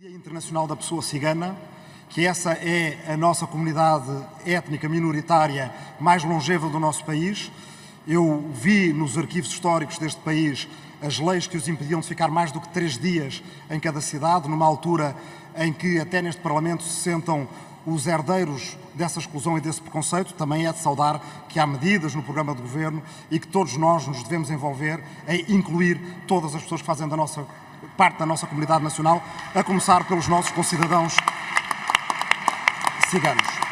Dia Internacional da Pessoa Cigana, que essa é a nossa comunidade étnica minoritária mais longeva do nosso país. Eu vi nos arquivos históricos deste país as leis que os impediam de ficar mais do que três dias em cada cidade, numa altura em que até neste Parlamento se sentam os herdeiros dessa exclusão e desse preconceito. Também é de saudar que há medidas no programa de governo e que todos nós nos devemos envolver em incluir todas as pessoas que fazem da nossa, parte da nossa comunidade nacional, a começar pelos nossos concidadãos ciganos.